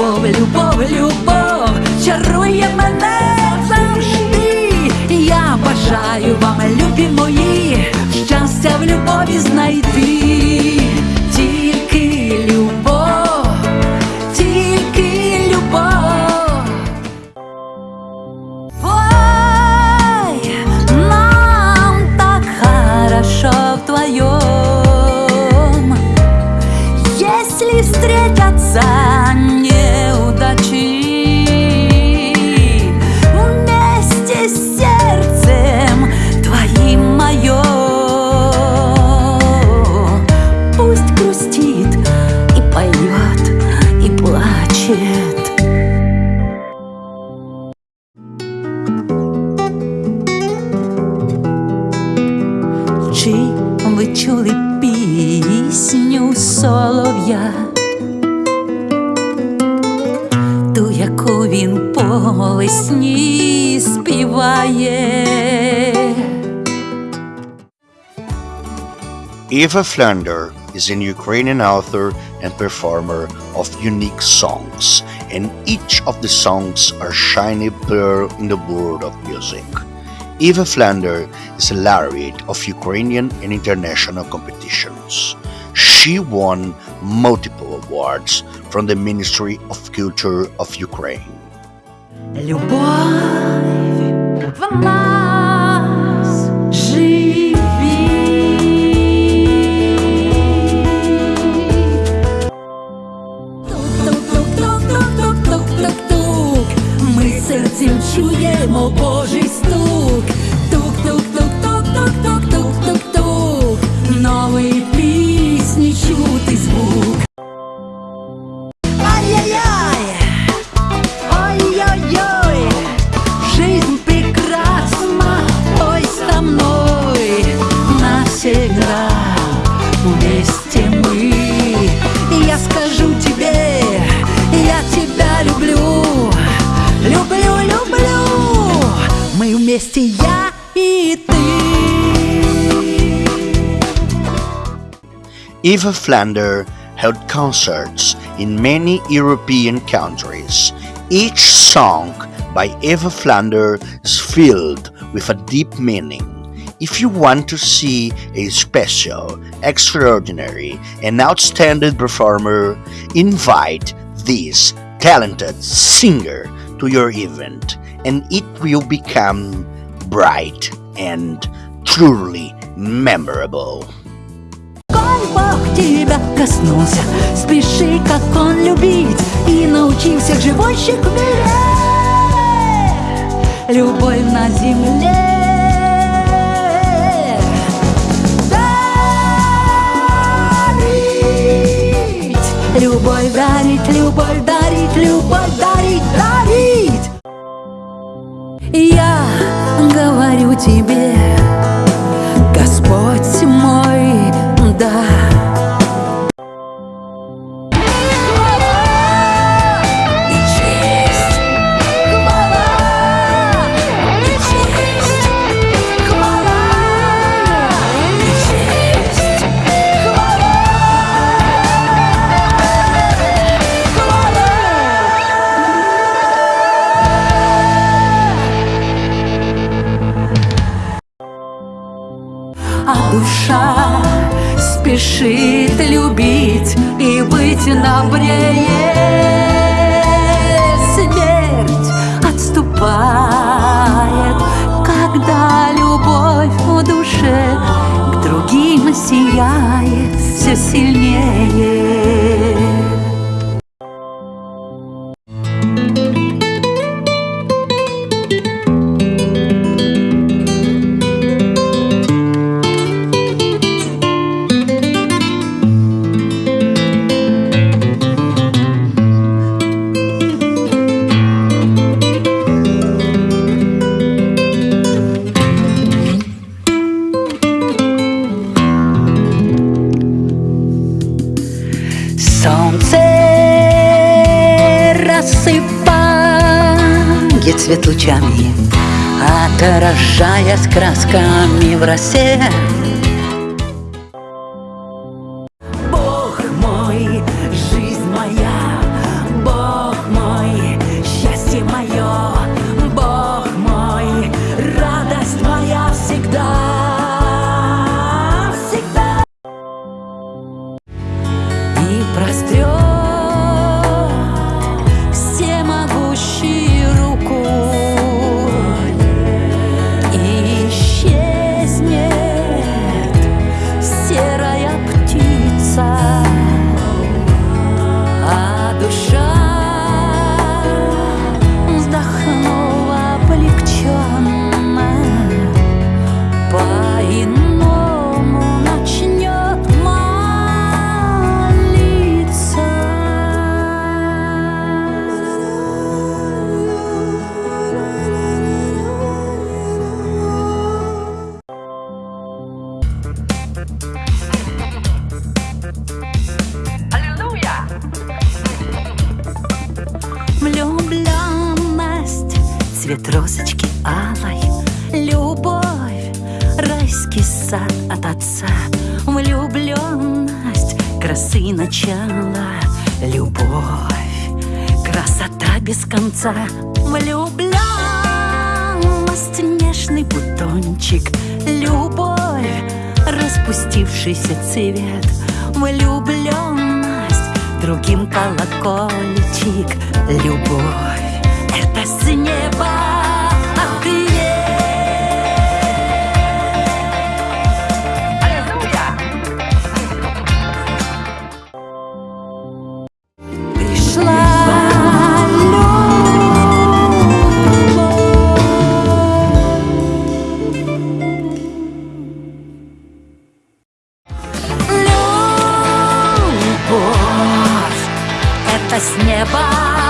любов, любов, любов, чарує мене завжди. Я бажаю вам, любі мої, щастя в любові знайти. Тільки любов, тільки любов. Ой, нам так хорошо вдвоем Если встретятся чули пісню солов'я? Ту, яку він по весні співає. Eva Flander is an Ukrainian author and performer of unique songs, and each of the songs are shiny pearl in the world of music. Eva Flander is a laureate of Ukrainian and international competitions. She won multiple awards from the Ministry of Culture of Ukraine. вместе мы. И я скажу тебе, я тебя люблю, люблю, люблю. Мы вместе, я и ты. Eva Flander held concerts in many European countries. Each song by Eva Flander is filled with a deep meaning. If you want to see a special, extraordinary, and outstanding performer, invite this talented singer to your event, and it will become bright and truly memorable. Коль Бог тебя коснулся, спеши, как Он любить, и научи всех живущих в мире. Любовь на земле. Любовь дарить, любовь дарить, любовь дарить, дарить. Я говорю тебе, Господь мой, душа. Спешит любить и быть добрее Смерть отступает, когда любовь в душе. К другим сияет все сильнее рассыпает свет лучами, Отражаясь красками в росе. Цвет розочки алой, любовь, райский сад от отца, влюбленность, красы начала, любовь, красота без конца, влюбленность, нежный бутончик, любовь, распустившийся цвет, влюбленность, другим колокольчик, любовь, это с неба это с неба